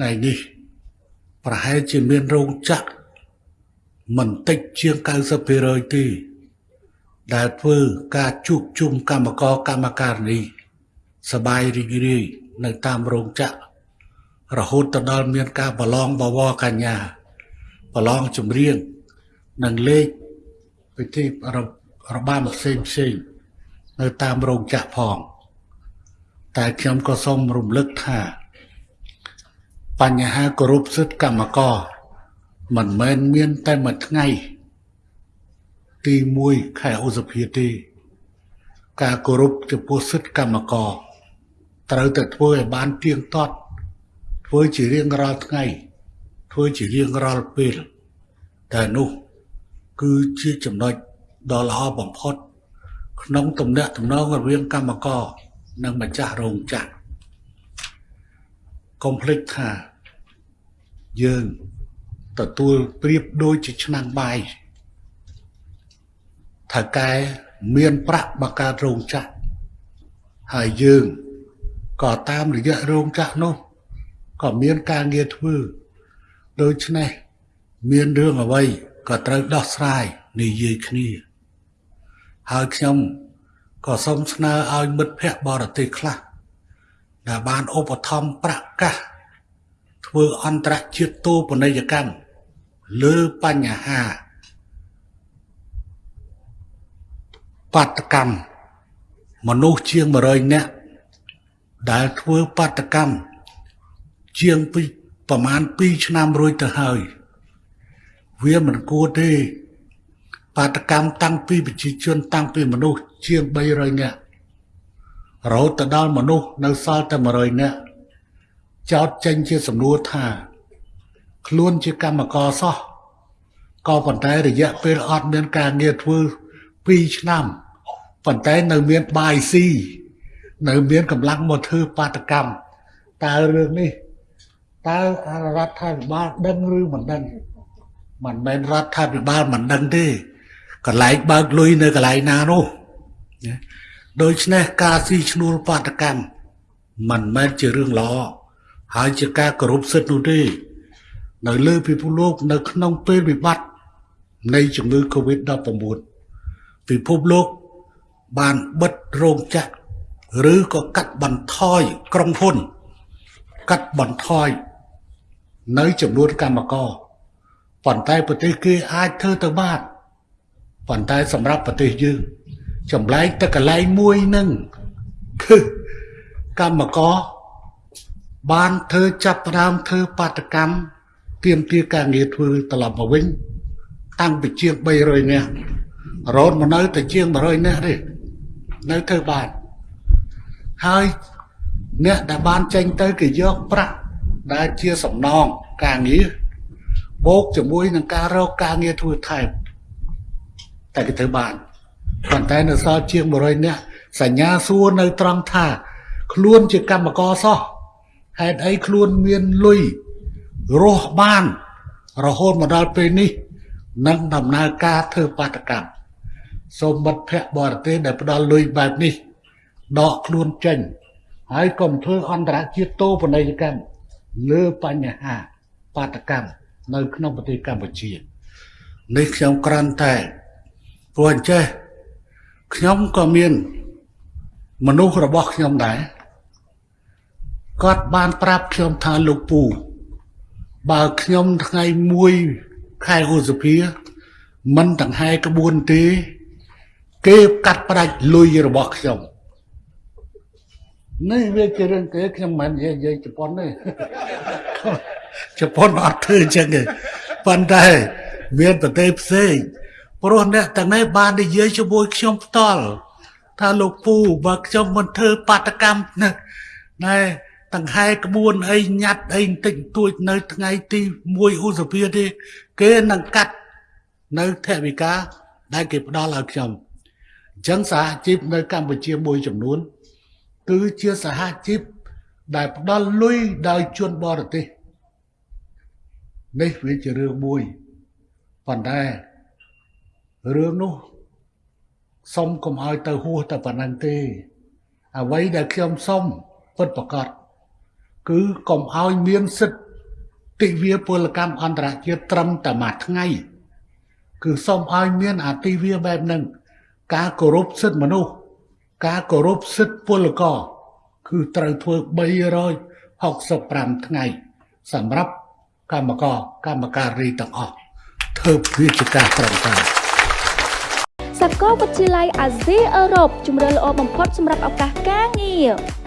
ថ្ងៃនេះ ប្រហែលជាមានរោងចក្រមិនតិចជាង90%ទេដែលធ្វើការជួបជុំកម្មករកម្មការនីសបាយរីករាយនៅតាមរោងចក្ររហូតទៅដល់មានការប្រឡងបវរកញ្ញាប្រឡងចម្រៀងនិងលេខពិធីរបាំផ្សេងផ្សេងនៅតាមរោងចក្រផង តែខ្ញុំក៏សូមរំលឹកថា បញ្ហាគោរពសិទ្ធិកម្មករមិនមែនមានតែមួយថ្ងៃទី1ខែឧសភាទេ ការគោរពចំពោះសិទ្ធិកម្មករត្រូវតែធ្វើឲ្យបានទៀងទាត់ធ្វើជារៀងរាល់ថ្ងៃធ្វើជារៀងរាល់ពេលតែនោះគឺជាចំណុចដ៏ល្អបំផុត ក្នុងទំនាក់ទំនងរវាងកម្មករនិងម្ចាស់រោងចក្រកុំភ្លេចថា យើងទទួលប្រៀបដូចជាឆ្នាំងបាយថៅកែមានប្រាក់បង្កើតរោងចក្រហើយយើងក៏តាមរយៈរោងចក្រនោះក៏មានការងារធ្វើដូច្នេះមានរឿងអ្វីក៏ត្រូវដោះស្រាយនិយាយគ្នា ហើយខ្ញុំក៏សូមស្នើឲ្យមិត្តភ័ក្តិបរទេសខ្លះដែលបានឧបត្ថម្ភប្រកាស ធ្វើអន្តរជាតិតូបនីយកម្មលើបញ្ហាបាតកម្មមនុស្សជាង100នាក់ដែលធ្វើបាតកម្មជាងពីប្រមាណ2ឆ្នាំរួចទៅហើយ វាមិនគួរទេ បាតកម្មតាំងពីប្រជាជន តាំងពីមនុស្សជាង300នាក់រហូតទៅដល់មនុស្សនៅសល់តែ100នាក់ ចោតចេញជាសំណួរថា ខ្លួនជាកម្មករសោះក៏ប៉ុន្តែរយៈពេលអត់មានការងារធ្វើ2ឆ្នាំប៉ុន្តែនៅមានបាយស៊ីនៅមានកម្លាំងមកធ្វើបាតកម្មតើរឿងនេះតើរដ្ឋាភិបាលដឹងឬមិនដឹងមិនមែនរដ្ឋាភិបាលមិនដឹងទេកន្លែងបើកលុយនៅកន្លែងណានោះដូច្នេះការស៊ីឈ្នួលបាតកម្មមិនមែនជារឿងល្អ ហើយជាការគោរពសិទ្ធិនោះទេនៅលើពិភពលោក នៅក្នុងពេលវិបត្តិនៃជំងឺ Covid-19 ពិភពលោកបានបិទរោងចក្រឬក៏កាត់បន្ថយក្រុមហ៊ុន កាត់បន្ថយនៅចំនួនកម្មករប៉ុន្តែប្រទេសគេអាចធ្វើទៅបានប៉ុន្តែសម្រាប់ប្រទេសយើងចម្លែកតែកន្លែងមួយនឹងគឺកម្មករ បានធ្វើចាប់ផ្ដើមធ្វើបាតកម្មទៀមទាការងារធ្វើត្រឡប់មកវិញ តាំងពីជាង300នាក់រហូតមកនៅតែជាង100នាក់ទេនៅធ្វើបានហើយអ្នកដែលបានចេញទៅគេយកប្រាក់ដែលជាសំណងការងារបូកជាមួយនឹងការរកការងារធ្វើថែមតែគេធ្វើបានប៉ុន្តែនៅសល់ជាង100នាក់សញ្ញាសួរនៅត្រង់ថា ខ្លួនជាកម្មករសោះ ហេតុអីខ្លួនមានលុយរស់បាន រហូតមកដល់ពេលនេះនឹងដំណើរការធ្វើបាតកម្មសូមមិត្តភ័ក្តិបរទេសដែលផ្ដល់លុយបែបនេះដកខ្លួនចេញ ហើយកុំធ្វើអន្តរជាតិតូបនីយកម្មលើបញ្ហាបាតកម្មនៅក្នុងប្រទេសកម្ពុជានេះខ្ញុំក្រាន់តែព្រោះអញ្ចេះខ្ញុំក៏មានមនុស្សរបស់ខ្ញុំដែរ គាត់បានប្រាប់ខ្ញុំថាលោកពូបើខ្ញុំថ្ងៃ1ខែឧសភាមិនដង្ហែក្បួនទេ គេកាត់ផ្ដាច់លុយរបស់ខ្ញុំនេះវាជារឿងគេខ្ញុំមិននិយាយជប៉ុនទេជប៉ុនអត់ធ្វើអញ្ចឹងទេប៉ុន្តែមានប្រទេសផ្សេងព្រោះអ្នកទាំងនេះបាននិយាយជាមួយខ្ញុំផ្ទាល់ថាលោកពូបើខ្ញុំមិនធ្វើបាតកម្មណាណែ តង្ហែក្បួនអីញ៉ាត់អីបន្តិចតួចនៅថ្ងៃទី1ឧសភាទេគេនឹងកាត់នៅថវិកាដែលគេផ្ដល់ឲ្យខ្ញុំអញ្ចឹងសហជីពនៅកម្ពុជាមួយចំនួន គឺជាសហជីពដែលផ្ដល់លុយដោយជនបរទេសនេះវាជារឿងមួយប៉ុន្តែរឿងនោះសុំកុំឲ្យទៅហួសតែប៉ុណ្្នឹងទេ អ្វីដែលខ្ញុំសុំពិតប្រកប គឺកុំឲ្យមានសិទ្ធទិវាពលកម្មអន្តរជាតិត្រឹមតែមួយថ្ងៃ គឺសូមឲ្យមានអាទិវាបែបហ្នឹងការគោរពសិទ្ធិមនុស្សការគោរពសិទ្ធិពលករគឺត្រូវធ្វើ365ថ្ងៃ សម្រាប់កម្មករកម្មការីទាំងអស់ធ្វើវាជាការត្រឹមត្រូវសាកលវិទ្យាល័យអាស៊ីអឺរ៉ុបជំរឿនល្អបំផុតសម្រាប់ឱកាសការងារ